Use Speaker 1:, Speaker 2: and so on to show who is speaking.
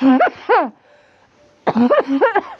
Speaker 1: Ha ha ha!